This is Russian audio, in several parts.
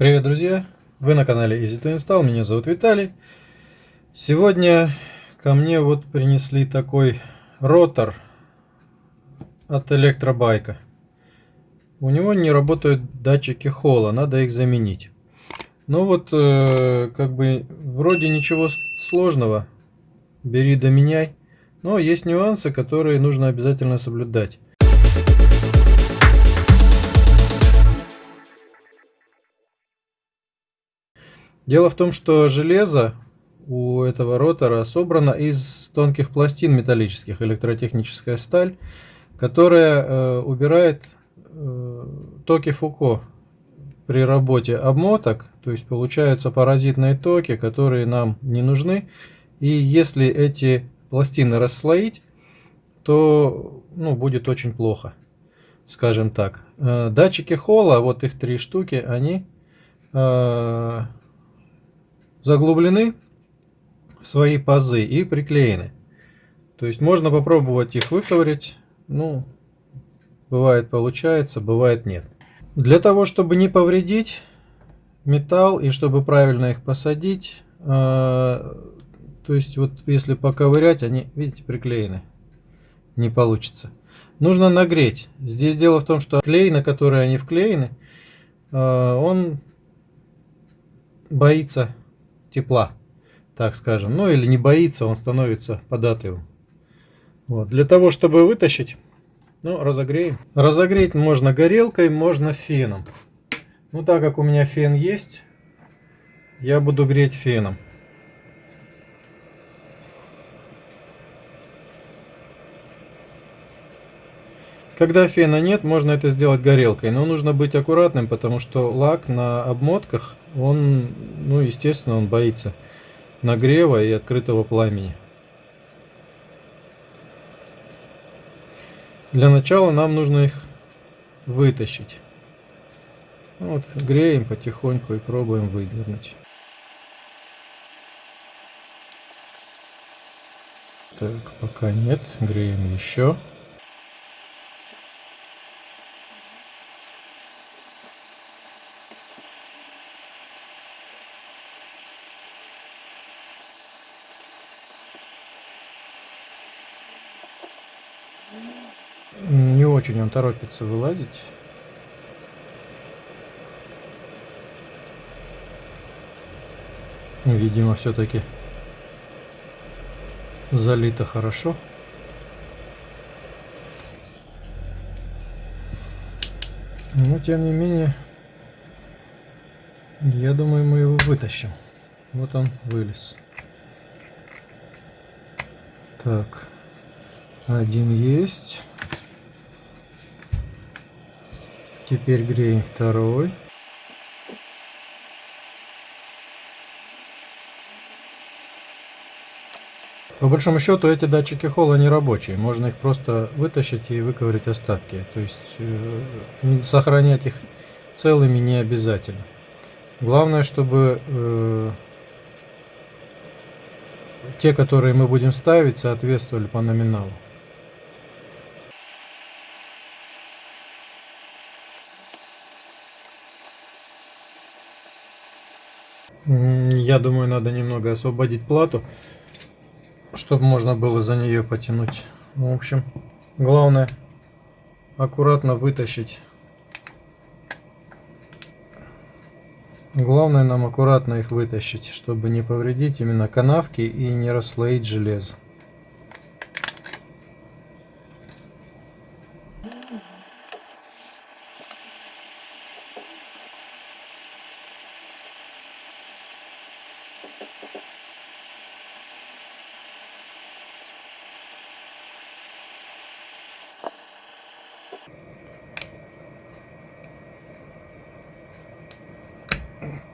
Привет, друзья! Вы на канале Easy to Install, меня зовут Виталий. Сегодня ко мне вот принесли такой ротор от электробайка. У него не работают датчики холла, надо их заменить. Ну вот, э, как бы, вроде ничего сложного, бери да меняй. Но есть нюансы, которые нужно обязательно соблюдать. Дело в том, что железо у этого ротора собрано из тонких пластин металлических, электротехническая сталь, которая э, убирает э, токи Фуко при работе обмоток, то есть получаются паразитные токи, которые нам не нужны. И если эти пластины расслоить, то ну, будет очень плохо, скажем так. Э, датчики холла, вот их три штуки, они э, заглублены в свои пазы и приклеены. То есть можно попробовать их выковырять. Ну, бывает получается, бывает нет. Для того, чтобы не повредить металл и чтобы правильно их посадить, э, то есть вот если поковырять, они, видите, приклеены. Не получится. Нужно нагреть. Здесь дело в том, что клей, на который они вклеены, э, он боится тепла, так скажем. Ну или не боится, он становится податливым. Вот. Для того, чтобы вытащить, ну, разогреем. Разогреть можно горелкой, можно феном. Ну, так как у меня фен есть, я буду греть феном. Когда фена нет, можно это сделать горелкой, но нужно быть аккуратным, потому что лак на обмотках, он, ну, естественно, он боится нагрева и открытого пламени. Для начала нам нужно их вытащить. Вот, греем потихоньку и пробуем выдернуть. Так, пока нет, греем еще. Не очень он торопится вылазить. Видимо, все-таки залито хорошо. Но, тем не менее, я думаю, мы его вытащим. Вот он вылез. Так, один есть. Теперь греем второй. По большому счету эти датчики холла не рабочие. Можно их просто вытащить и выковырять остатки. То есть э, сохранять их целыми не обязательно. Главное, чтобы э, те, которые мы будем ставить, соответствовали по номиналу. Я думаю, надо немного освободить плату, чтобы можно было за нее потянуть. В общем, главное аккуратно вытащить. Главное нам аккуратно их вытащить, чтобы не повредить именно канавки и не расслоить железо.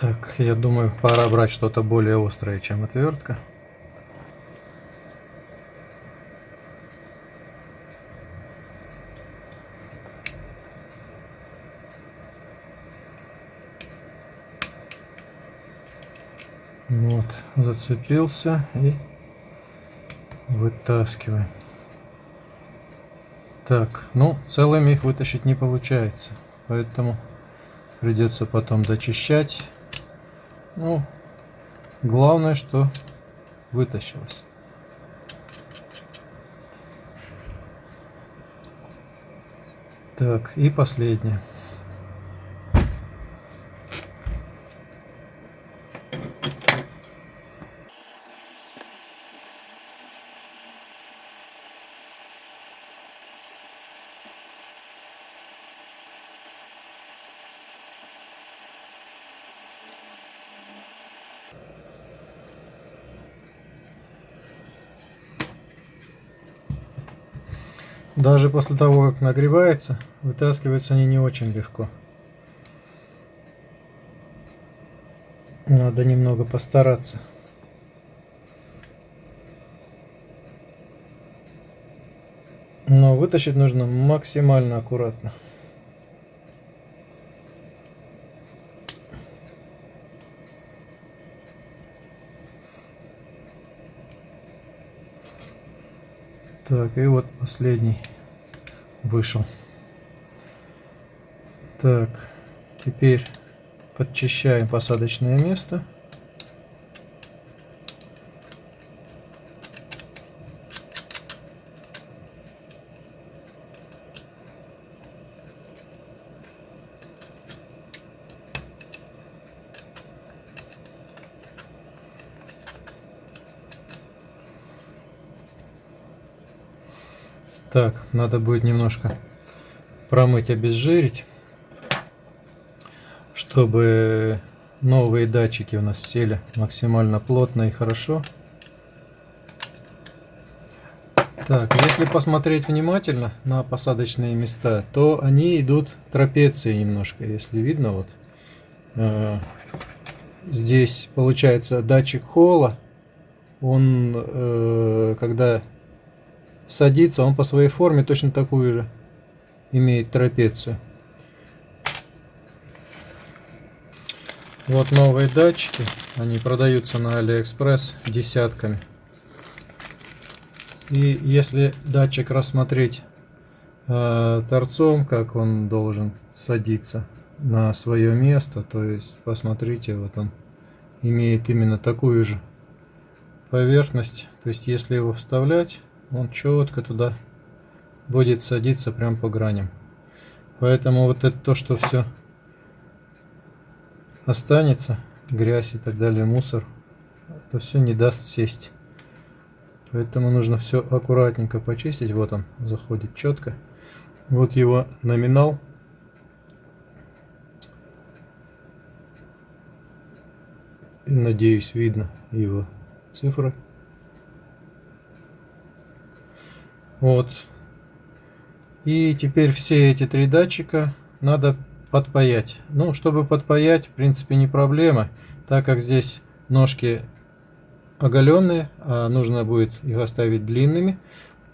Так, я думаю, пора брать что-то более острое, чем отвертка. Вот, зацепился и вытаскиваем. Так, ну, целыми их вытащить не получается, поэтому Придется потом дочищать. Ну, главное, что вытащилось. Так, и последнее. Даже после того, как нагревается, вытаскиваются они не очень легко. Надо немного постараться. Но вытащить нужно максимально аккуратно. Так, и вот последний вышел. Так, теперь подчищаем посадочное место. Так, надо будет немножко промыть, обезжирить, чтобы новые датчики у нас сели максимально плотно и хорошо. Так, если посмотреть внимательно на посадочные места, то они идут трапецией немножко, если видно, вот. Э, здесь получается датчик холла, он, э, когда садится, он по своей форме точно такую же имеет трапецию. Вот новые датчики, они продаются на Алиэкспресс десятками. И если датчик рассмотреть э, торцом, как он должен садиться на свое место, то есть посмотрите, вот он имеет именно такую же поверхность. То есть если его вставлять, он четко туда будет садиться прям по граням. Поэтому вот это то, что все останется, грязь и так далее, мусор, это все не даст сесть. Поэтому нужно все аккуратненько почистить. Вот он заходит четко. Вот его номинал. Надеюсь, видно его цифры. Вот. И теперь все эти три датчика надо подпаять. Ну, чтобы подпаять, в принципе, не проблема, так как здесь ножки оголенные, а нужно будет их оставить длинными,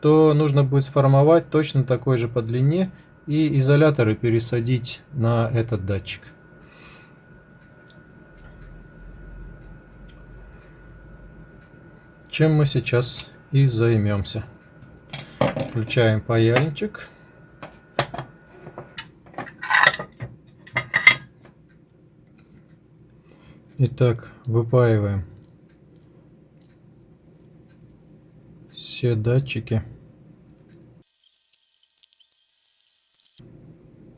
то нужно будет сформовать точно такой же по длине и изоляторы пересадить на этот датчик. Чем мы сейчас и займемся. Включаем паяльничек. Итак, выпаиваем все датчики.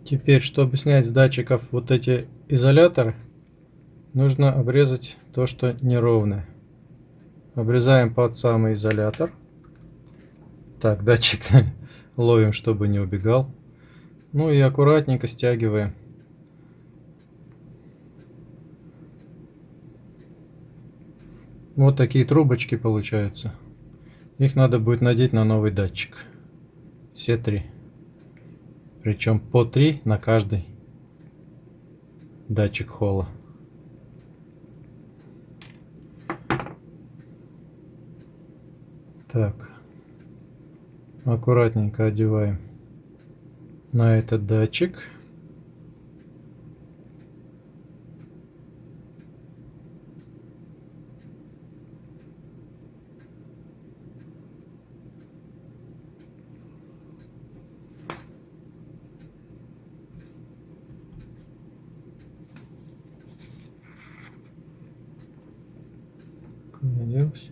Теперь, чтобы снять с датчиков вот эти изоляторы, нужно обрезать то, что неровное. Обрезаем под самый изолятор. Так, датчик ловим, чтобы не убегал. Ну и аккуратненько стягиваем. Вот такие трубочки получаются. Их надо будет надеть на новый датчик. Все три. Причем по три на каждый датчик холла. Так аккуратненько одеваем на этот датчик. не делось?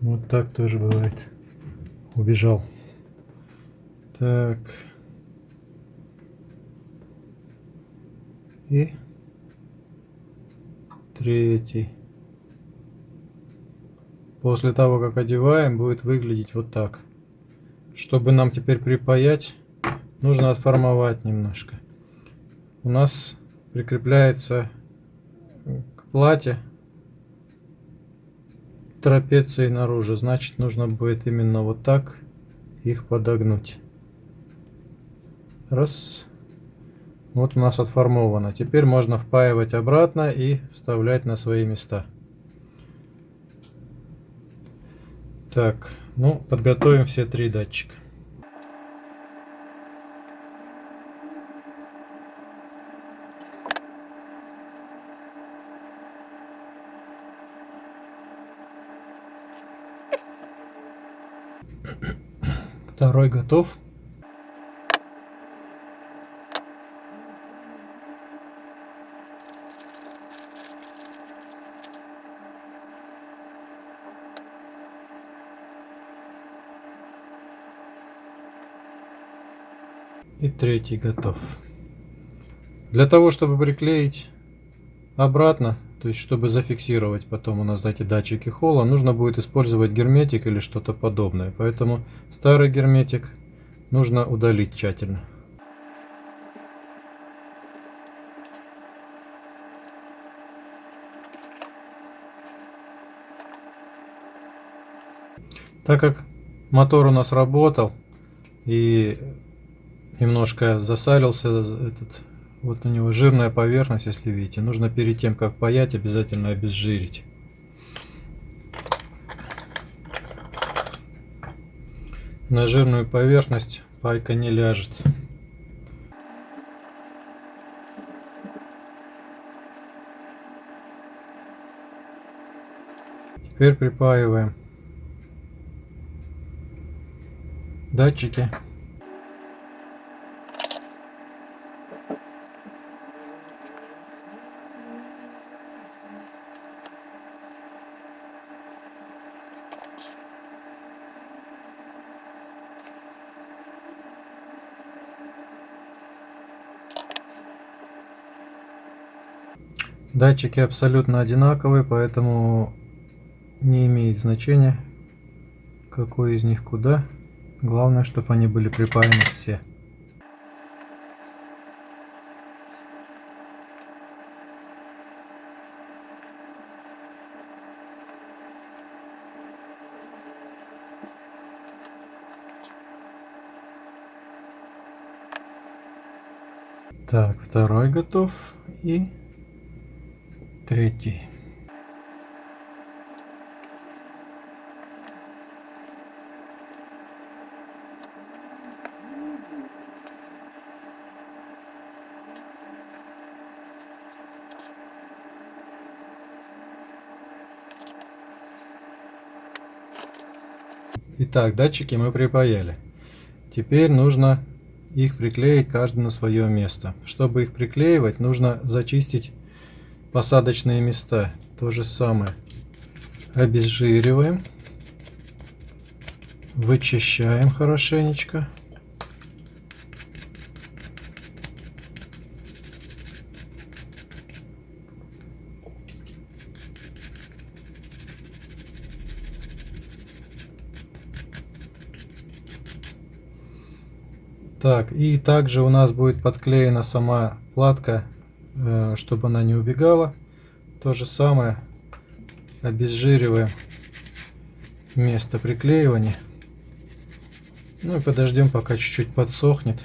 Вот так тоже бывает. Убежал. Так. И третий. После того, как одеваем, будет выглядеть вот так. Чтобы нам теперь припаять, нужно отформовать немножко. У нас прикрепляется к плате трапеции наружу. Значит, нужно будет именно вот так их подогнуть. Раз. Вот у нас отформовано. Теперь можно впаивать обратно и вставлять на свои места. Так, ну, подготовим все три датчика. Второй готов. И третий готов. Для того, чтобы приклеить обратно, то есть чтобы зафиксировать потом у нас эти датчики холла, нужно будет использовать герметик или что-то подобное. Поэтому старый герметик нужно удалить тщательно. Так как мотор у нас работал и немножко засалился этот вот у него жирная поверхность, если видите. Нужно перед тем, как паять, обязательно обезжирить. На жирную поверхность пайка не ляжет. Теперь припаиваем датчики Датчики абсолютно одинаковые, поэтому не имеет значения, какой из них куда. Главное, чтобы они были припаяны все. Так, второй готов и третий. Итак, датчики мы припаяли. Теперь нужно их приклеить каждый на свое место. Чтобы их приклеивать, нужно зачистить посадочные места. То же самое. Обезжириваем. Вычищаем хорошенечко. Так, и также у нас будет подклеена сама платка чтобы она не убегала. То же самое обезжириваем место приклеивания. Ну и подождем, пока чуть-чуть подсохнет.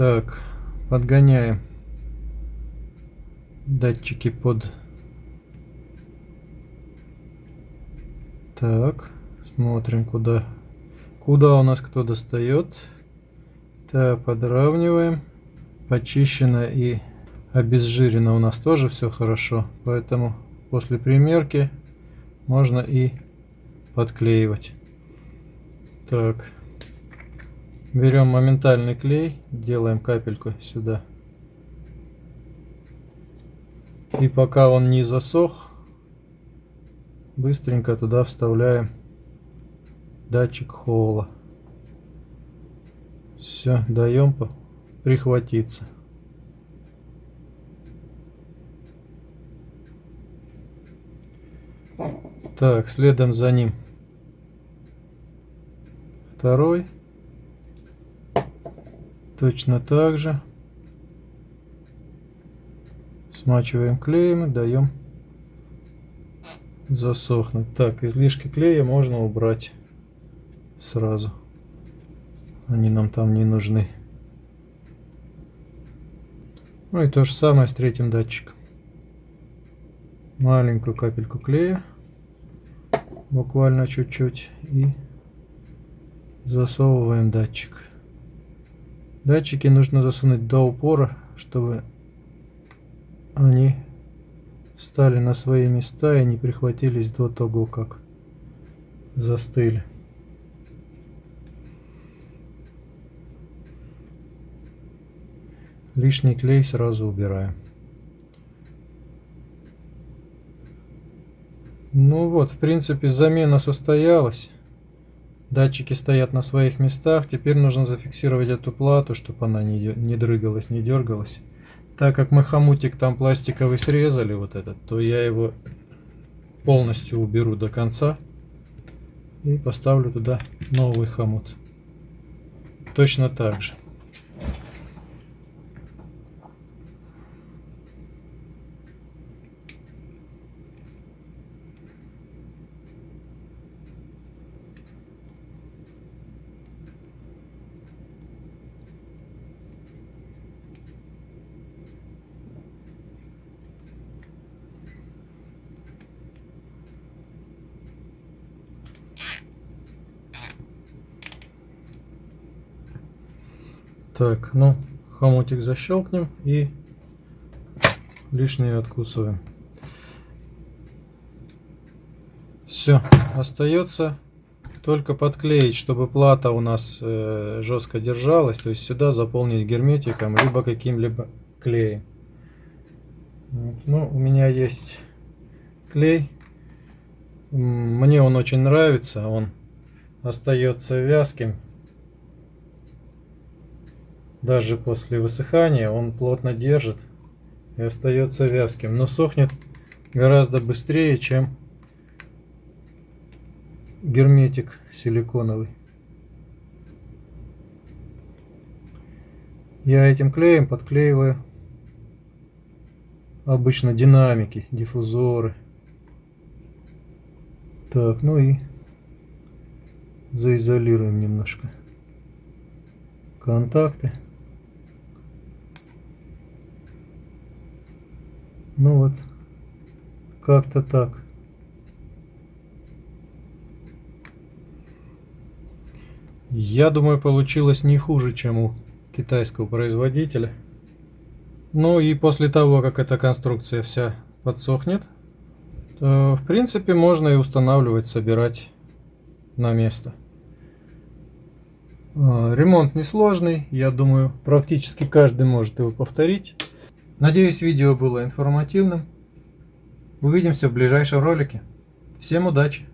Так, подгоняем датчики под... Так, смотрим, куда, куда у нас кто достает. Так, подравниваем. Почищено и обезжирено у нас тоже все хорошо, поэтому после примерки можно и подклеивать. Так, берем моментальный клей, делаем капельку сюда. И пока он не засох, быстренько туда вставляем датчик холла. Все, даем прихватиться. Так, следом за ним второй. Точно так же. Смачиваем клеем и даем засохнуть. Так, излишки клея можно убрать сразу. Они нам там не нужны. Ну и то же самое с третьим датчиком. Маленькую капельку клея буквально чуть-чуть и засовываем датчик. Датчики нужно засунуть до упора, чтобы они встали на свои места и не прихватились до того, как застыли. Лишний клей сразу убираем. Ну вот, в принципе, замена состоялась. Датчики стоят на своих местах. Теперь нужно зафиксировать эту плату, чтобы она не, не дрыгалась, не дергалась. Так как мы хомутик там пластиковый срезали, вот этот, то я его полностью уберу до конца. И поставлю туда новый хомут. Точно так же. Так, ну, хомутик защелкнем и лишнее откусываем. Все, остается только подклеить, чтобы плата у нас э, жестко держалась, то есть сюда заполнить герметиком, либо каким-либо клеем. Вот. Ну, у меня есть клей, мне он очень нравится, он остается вязким, даже после высыхания он плотно держит и остается вязким, но сохнет гораздо быстрее, чем герметик силиконовый. Я этим клеем подклеиваю обычно динамики, диффузоры. Так, ну и заизолируем немножко контакты. Ну вот, как-то так. Я думаю, получилось не хуже, чем у китайского производителя. Ну и после того, как эта конструкция вся подсохнет, то, в принципе, можно и устанавливать, собирать на место. А, ремонт несложный, я думаю, практически каждый может его повторить. Надеюсь, видео было информативным. Увидимся в ближайшем ролике. Всем удачи!